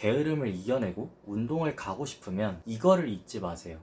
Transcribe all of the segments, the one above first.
게으름을 이겨내고 운동을 가고 싶으면 이거를 잊지 마세요.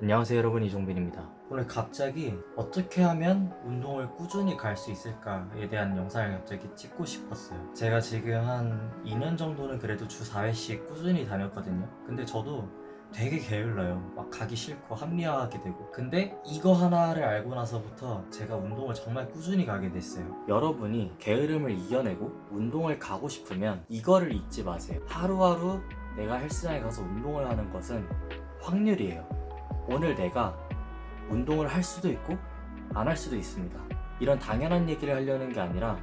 안녕하세요 여러분. 이종빈입니다. 오늘 갑자기 어떻게 하면 운동을 꾸준히 갈 수 있을까에 대한 영상을 갑자기 찍고 싶었어요. 제가 지금 한 2년 정도는 그래도 주 4회씩 꾸준히 다녔거든요. 근데 저도 되게 게을러요. 막 가기 싫고 합리화하게 되고. 근데 이거 하나를 알고 나서부터 제가 운동을 정말 꾸준히 가게 됐어요. 여러분이 게으름을 이겨내고 운동을 가고 싶으면 이거를 잊지 마세요. 하루하루 내가 헬스장에 가서 운동을 하는 것은 확률이에요. 오늘 내가 운동을 할 수도 있고 안 할 수도 있습니다. 이런 당연한 얘기를 하려는 게 아니라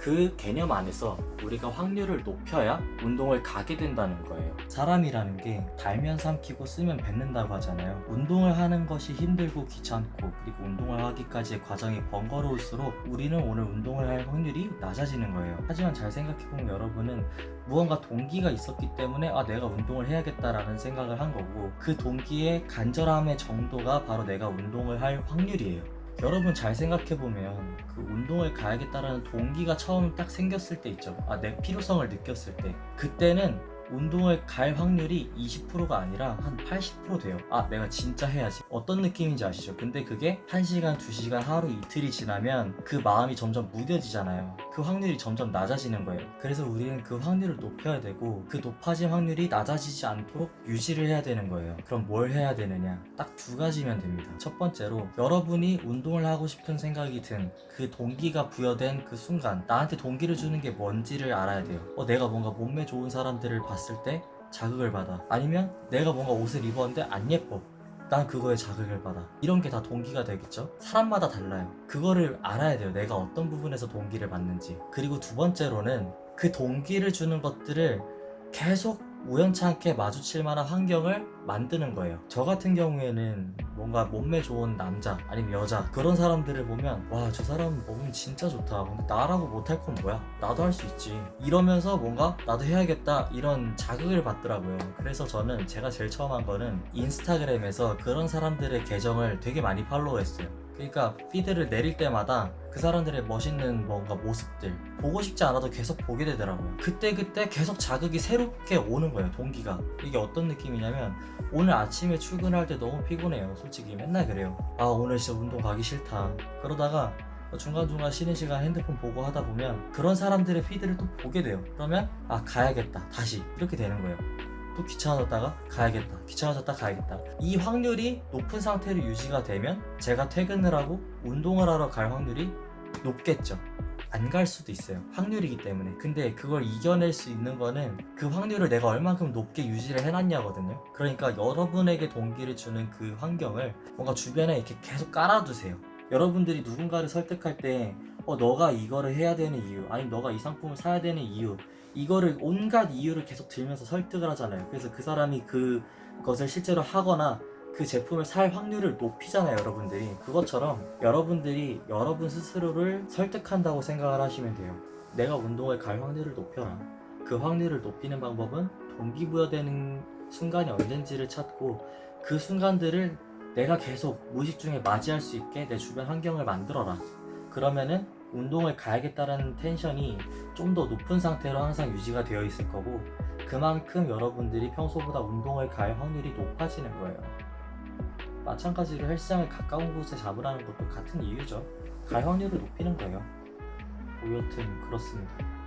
그 개념 안에서 우리가 확률을 높여야 운동을 가게 된다는 거예요. 사람이라는 게 달면 삼키고 쓰면 뱉는다고 하잖아요. 운동을 하는 것이 힘들고 귀찮고 그리고 운동을 하기까지의 과정이 번거로울수록 우리는 오늘 운동을 할 확률이 낮아지는 거예요. 하지만 잘 생각해보면 여러분은 무언가 동기가 있었기 때문에 아 내가 운동을 해야겠다라는 생각을 한 거고 그 동기의 간절함의 정도가 바로 내가 운동을 할 확률이에요. 여러분 잘 생각해보면 그 운동을 가야겠다라는 동기가 처음 딱 생겼을 때 있죠. 아 내 필요성을 느꼈을 때. 그때는 운동을 갈 확률이 20%가 아니라 한 80% 돼요. 아 내가 진짜 해야지. 어떤 느낌인지 아시죠? 근데 그게 1시간 2시간 하루 이틀이 지나면 그 마음이 점점 무뎌지잖아요. 그 확률이 점점 낮아지는 거예요. 그래서 우리는 그 확률을 높여야 되고 그 높아진 확률이 낮아지지 않도록 유지를 해야 되는 거예요. 그럼 뭘 해야 되느냐? 딱 두 가지면 됩니다. 첫 번째로 여러분이 운동을 하고 싶은 생각이 든 그 동기가 부여된 그 순간 나한테 동기를 주는 게 뭔지를 알아야 돼요. 어 내가 뭔가 몸매 좋은 사람들을 봤을 때 자극을 받아. 아니면 내가 뭔가 옷을 입었는데 안 예뻐. 난 그거에 자극을 받아. 이런 게 다 동기가 되겠죠? 사람마다 달라요. 그거를 알아야 돼요. 내가 어떤 부분에서 동기를 받는지. 그리고 두 번째로는 그 동기를 주는 것들을 계속 우연찮게 마주칠 만한 환경을 만드는 거예요. 저 같은 경우에는 뭔가 몸매 좋은 남자 아니면 여자 그런 사람들을 보면 와 저 사람 몸이 진짜 좋다. 근데 나라고 못할 건 뭐야? 나도 할 수 있지. 이러면서 뭔가 나도 해야겠다 이런 자극을 받더라고요. 그래서 저는 제가 제일 처음 한 거는 인스타그램에서 그런 사람들의 계정을 되게 많이 팔로우했어요 그러니까 피드를 내릴 때마다 그 사람들의 멋있는 뭔가 모습들 보고 싶지 않아도 계속 보게 되더라고요. 그때 그때 계속 자극이 새롭게 오는 거예요 동기가. 이게 어떤 느낌이냐면 오늘 아침에 출근할 때 너무 피곤해요 솔직히. 맨날 그래요. 아 오늘 진짜 운동 가기 싫다. 그러다가 중간중간 쉬는 시간 핸드폰 보고 하다 보면 그런 사람들의 피드를 또 보게 돼요. 그러면 아 가야겠다. 다시. 이렇게 되는 거예요 또 귀찮아졌다가 가야겠다. 귀찮아졌다 가야겠다. 이 확률이 높은 상태로 유지가 되면 제가 퇴근을 하고 운동을 하러 갈 확률이 높겠죠. 안 갈 수도 있어요. 확률이기 때문에. 근데 그걸 이겨낼 수 있는 거는 그 확률을 내가 얼만큼 높게 유지를 해놨냐거든요. 그러니까 여러분에게 동기를 주는 그 환경을 뭔가 주변에 이렇게 계속 깔아두세요. 여러분들이 누군가를 설득할 때 어, 너가 이거를 해야 되는 이유 아니면 너가 이 상품을 사야 되는 이유 이거를 온갖 이유를 계속 들면서 설득을 하잖아요. 그래서 그 사람이 그것을 실제로 하거나 그 제품을 살 확률을 높이잖아요 여러분들이. 그것처럼 여러분들이 여러분 스스로를 설득한다고 생각을 하시면 돼요. 내가 운동을 갈 확률을 높여라. 그 확률을 높이는 방법은 동기부여되는 순간이 언젠지를 찾고 그 순간들을 내가 계속 무의식 중에 맞이할 수 있게 내 주변 환경을 만들어라 그러면은 운동을 가야겠다는 텐션이 좀 더 높은 상태로 항상 유지가 되어 있을 거고 그만큼 여러분들이 평소보다 운동을 갈 확률이 높아지는 거예요. 마찬가지로 헬스장을 가까운 곳에 잡으라는 것도 같은 이유죠. 갈 확률을 높이는 거예요. 뭐 여튼 그렇습니다